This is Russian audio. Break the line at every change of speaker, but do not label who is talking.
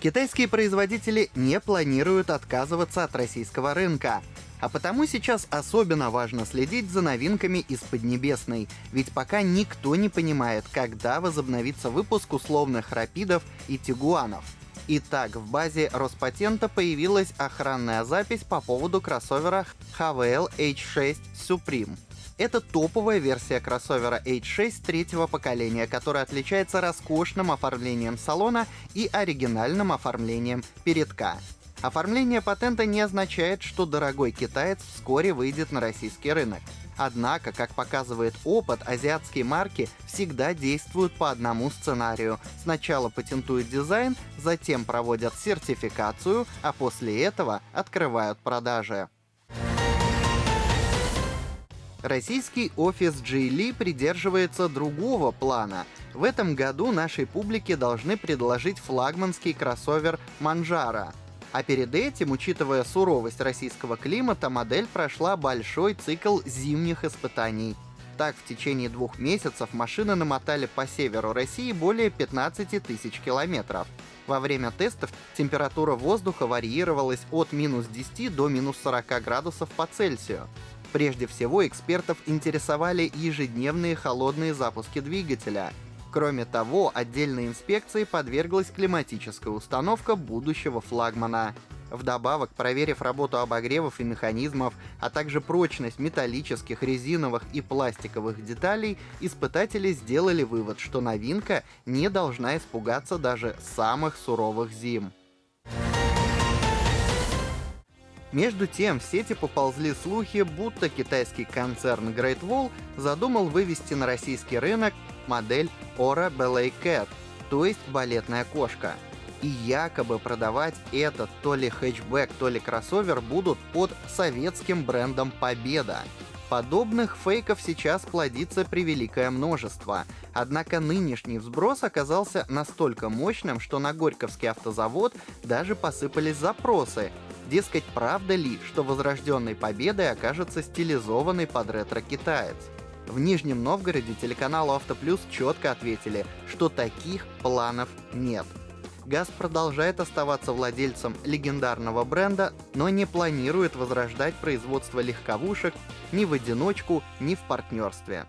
Китайские производители не планируют отказываться от российского рынка. А потому сейчас особенно важно следить за новинками из Поднебесной, ведь пока никто не понимает, когда возобновится выпуск условных рапидов и тигуанов. Итак, в базе Роспатента появилась охранная запись по поводу кроссовера HVL H6 Supreme. Это топовая версия кроссовера H6 третьего поколения, которая отличается роскошным оформлением салона и оригинальным оформлением передка. Оформление патента не означает, что дорогой китаец вскоре выйдет на российский рынок. Однако, как показывает опыт, азиатские марки всегда действуют по одному сценарию. Сначала патентуют дизайн, затем проводят сертификацию, а после этого открывают продажи. Российский офис Geely придерживается другого плана. В этом году нашей публике должны предложить флагманский кроссовер Manjaro. А перед этим, учитывая суровость российского климата, модель прошла большой цикл зимних испытаний. Так, в течение двух месяцев машины намотали по северу России более 15 тысяч километров. Во время тестов температура воздуха варьировалась от минус 10 до минус 40 градусов по Цельсию. Прежде всего, экспертов интересовали ежедневные холодные запуски двигателя. Кроме того, отдельной инспекции подверглась климатическая установка будущего флагмана. Вдобавок, проверив работу обогревов и механизмов, а также прочность металлических, резиновых и пластиковых деталей, испытатели сделали вывод, что новинка не должна испугаться даже самых суровых зим. Между тем, в сети поползли слухи, будто китайский концерн Great Wall задумал вывести на российский рынок модель Ora Ballet Cat, то есть балетная кошка. И якобы продавать этот то ли хэтчбэк, то ли кроссовер будут под советским брендом Победа. Подобных фейков сейчас плодится превеликое множество. Однако нынешний взброс оказался настолько мощным, что на Горьковский автозавод даже посыпались запросы, Дескать, правда ли, что возрожденной победой окажется стилизованный под ретро-китаец? В Нижнем Новгороде телеканалу Автоплюс четко ответили, что таких планов нет. ГАЗ продолжает оставаться владельцем легендарного бренда, но не планирует возрождать производство легковушек ни в одиночку, ни в партнерстве.